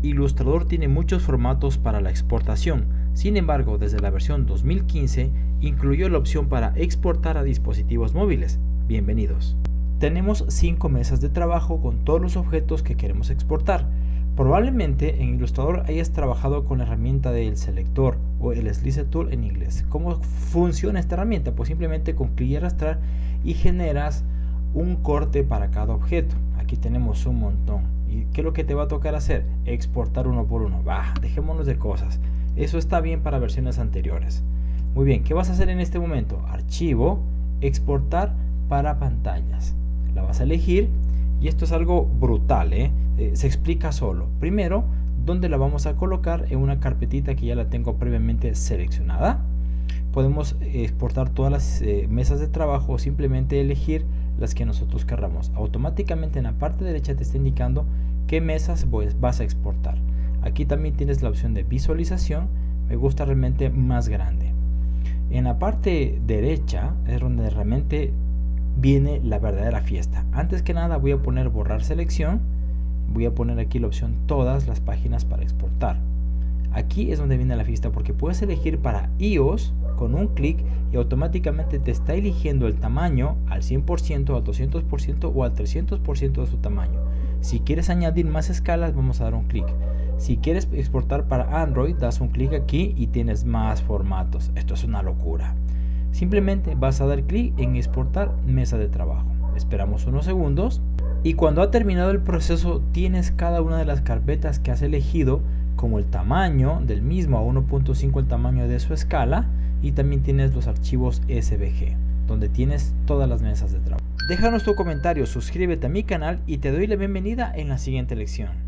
Illustrator tiene muchos formatos para la exportación, sin embargo desde la versión 2015 incluyó la opción para exportar a dispositivos móviles. Bienvenidos. Tenemos 5 mesas de trabajo con todos los objetos que queremos exportar. Probablemente en Illustrator hayas trabajado con la herramienta del selector o el Slice Tool en inglés. ¿Cómo funciona esta herramienta? Pues simplemente con clic y arrastrar y generas un corte para cada objeto. Aquí tenemos un montón. ¿Y qué es lo que te va a tocar hacer? Exportar uno por uno. Bah, dejémonos de cosas. Eso está bien para versiones anteriores. Muy bien, ¿qué vas a hacer en este momento? Archivo, exportar para pantallas. La vas a elegir y esto es algo brutal, ¿eh? Eh, se explica solo. Primero, ¿dónde la vamos a colocar? En una carpetita que ya la tengo previamente seleccionada. Podemos exportar todas las eh, mesas de trabajo o simplemente elegir las que nosotros querramos. Automáticamente en la parte derecha te está indicando qué mesas vas a exportar. Aquí también tienes la opción de visualización. Me gusta realmente más grande. En la parte derecha es donde realmente viene la verdadera fiesta. Antes que nada voy a poner borrar selección. Voy a poner aquí la opción todas las páginas para exportar. Aquí es donde viene la fiesta porque puedes elegir para iOS con un clic y automáticamente te está eligiendo el tamaño al 100%, al 200% o al 300% de su tamaño. Si quieres añadir más escalas vamos a dar un clic. Si quieres exportar para Android das un clic aquí y tienes más formatos. Esto es una locura. Simplemente vas a dar clic en exportar mesa de trabajo. Esperamos unos segundos y cuando ha terminado el proceso tienes cada una de las carpetas que has elegido como el tamaño del mismo a 1.5 el tamaño de su escala y también tienes los archivos SVG donde tienes todas las mesas de trabajo. Déjanos tu comentario, suscríbete a mi canal y te doy la bienvenida en la siguiente lección.